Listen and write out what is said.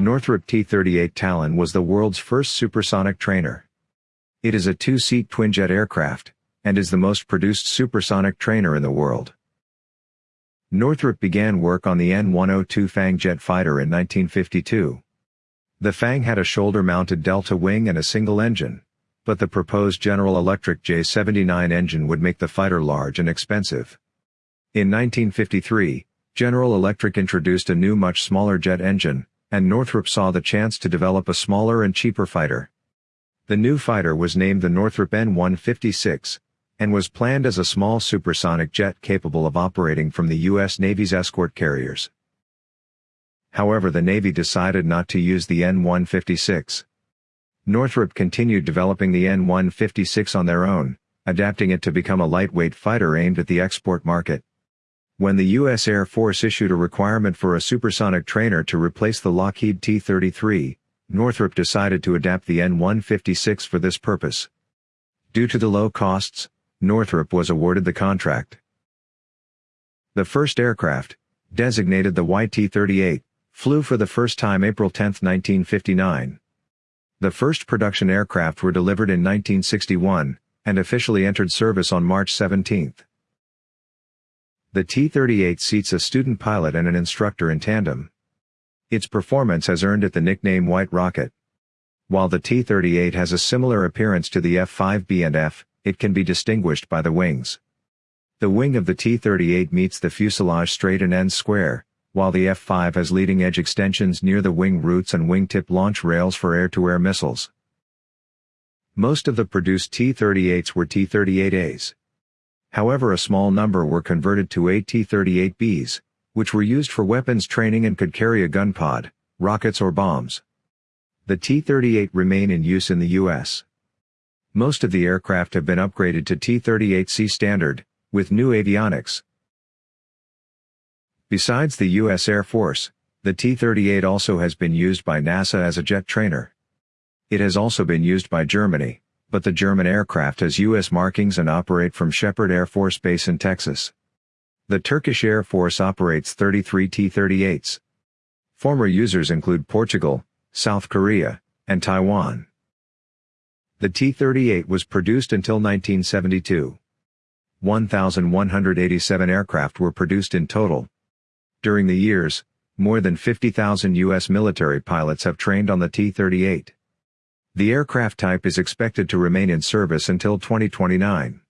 Northrop T-38 Talon was the world's first supersonic trainer. It is a two-seat twinjet aircraft, and is the most produced supersonic trainer in the world. Northrop began work on the N-102 Fang jet fighter in 1952. The Fang had a shoulder-mounted delta wing and a single engine, but the proposed General Electric J-79 engine would make the fighter large and expensive. In 1953, General Electric introduced a new much smaller jet engine, and Northrop saw the chance to develop a smaller and cheaper fighter. The new fighter was named the Northrop N-156, and was planned as a small supersonic jet capable of operating from the U.S. Navy's escort carriers. However the Navy decided not to use the N-156. Northrop continued developing the N-156 on their own, adapting it to become a lightweight fighter aimed at the export market. When the U.S. Air Force issued a requirement for a supersonic trainer to replace the Lockheed T-33, Northrop decided to adapt the N-156 for this purpose. Due to the low costs, Northrop was awarded the contract. The first aircraft, designated the YT-38, flew for the first time April 10, 1959. The first production aircraft were delivered in 1961, and officially entered service on March 17. The T-38 seats a student pilot and an instructor in tandem. Its performance has earned it the nickname White Rocket. While the T-38 has a similar appearance to the F-5B and F, it can be distinguished by the wings. The wing of the T-38 meets the fuselage straight and ends square, while the F-5 has leading-edge extensions near the wing roots and wingtip launch rails for air-to-air missiles. Most of the produced T-38s were T-38As. However a small number were converted to AT-38Bs, which were used for weapons training and could carry a gun pod, rockets or bombs. The T-38 remain in use in the U.S. Most of the aircraft have been upgraded to T-38C standard, with new avionics. Besides the U.S. Air Force, the T-38 also has been used by NASA as a jet trainer. It has also been used by Germany but the German aircraft has U.S. markings and operate from Sheppard Air Force Base in Texas. The Turkish Air Force operates 33 T-38s. Former users include Portugal, South Korea, and Taiwan. The T-38 was produced until 1972. 1,187 aircraft were produced in total. During the years, more than 50,000 U.S. military pilots have trained on the T-38. The aircraft type is expected to remain in service until 2029.